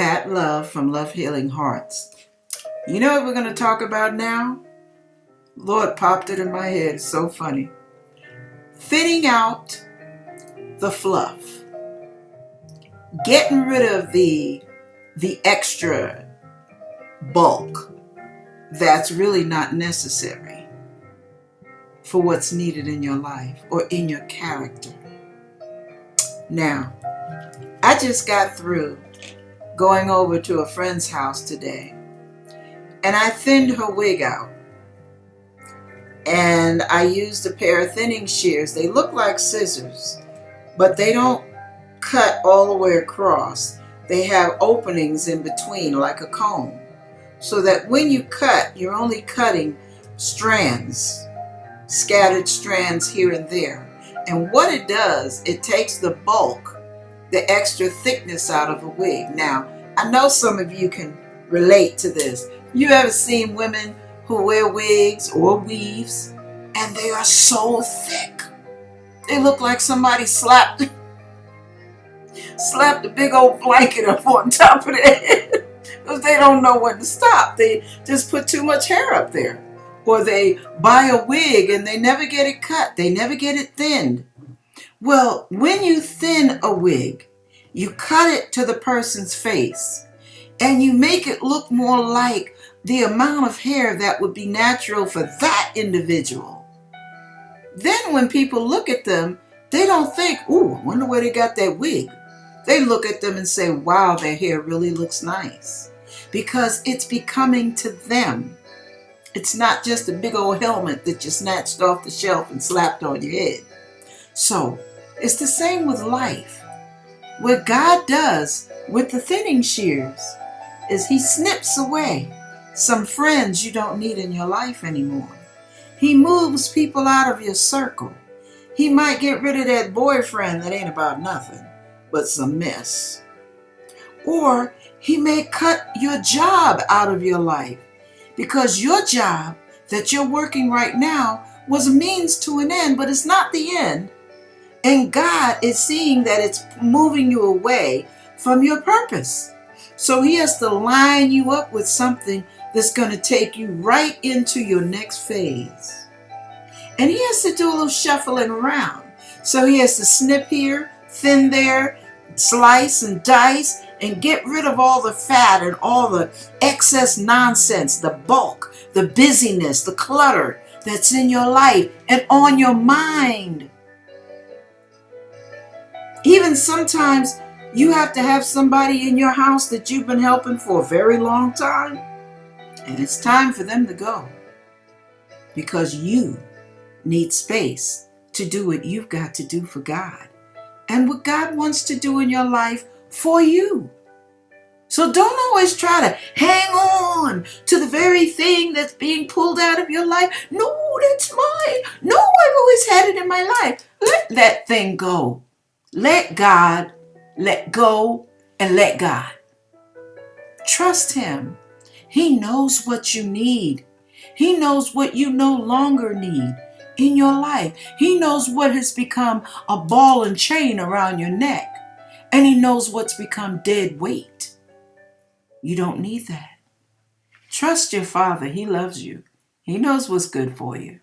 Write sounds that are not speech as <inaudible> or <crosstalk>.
Pat Love from Love Healing Hearts. You know what we're going to talk about now? Lord popped it in my head. So funny. Thinning out the fluff. Getting rid of the the extra bulk that's really not necessary for what's needed in your life or in your character. Now, I just got through going over to a friend's house today and I thinned her wig out. And I used a pair of thinning shears. They look like scissors, but they don't cut all the way across. They have openings in between like a comb. So that when you cut, you're only cutting strands, scattered strands here and there. And what it does, it takes the bulk the extra thickness out of a wig. Now, I know some of you can relate to this. You ever seen women who wear wigs or weaves and they are so thick. They look like somebody slapped <laughs> slapped a big old blanket up on top of their head <laughs> because they don't know when to stop. They just put too much hair up there. Or they buy a wig and they never get it cut. They never get it thinned. Well, when you thin a wig, you cut it to the person's face and you make it look more like the amount of hair that would be natural for that individual. Then when people look at them, they don't think, ooh, I wonder where they got that wig. They look at them and say, wow, their hair really looks nice. Because it's becoming to them. It's not just a big old helmet that you snatched off the shelf and slapped on your head. So it's the same with life. What God does with the thinning shears is He snips away some friends you don't need in your life anymore. He moves people out of your circle. He might get rid of that boyfriend that ain't about nothing but some mess. Or he may cut your job out of your life because your job that you're working right now was a means to an end, but it's not the end. And God is seeing that it's moving you away from your purpose. So he has to line you up with something that's going to take you right into your next phase. And he has to do a little shuffling around. So he has to snip here, thin there, slice and dice, and get rid of all the fat and all the excess nonsense, the bulk, the busyness, the clutter that's in your life and on your mind. Even sometimes you have to have somebody in your house that you've been helping for a very long time, and it's time for them to go because you need space to do what you've got to do for God and what God wants to do in your life for you. So don't always try to hang on to the very thing that's being pulled out of your life. No, that's mine. No, I've always had it in my life. Let that thing go. Let God, let go, and let God. Trust Him. He knows what you need. He knows what you no longer need in your life. He knows what has become a ball and chain around your neck. And He knows what's become dead weight. You don't need that. Trust your Father. He loves you. He knows what's good for you.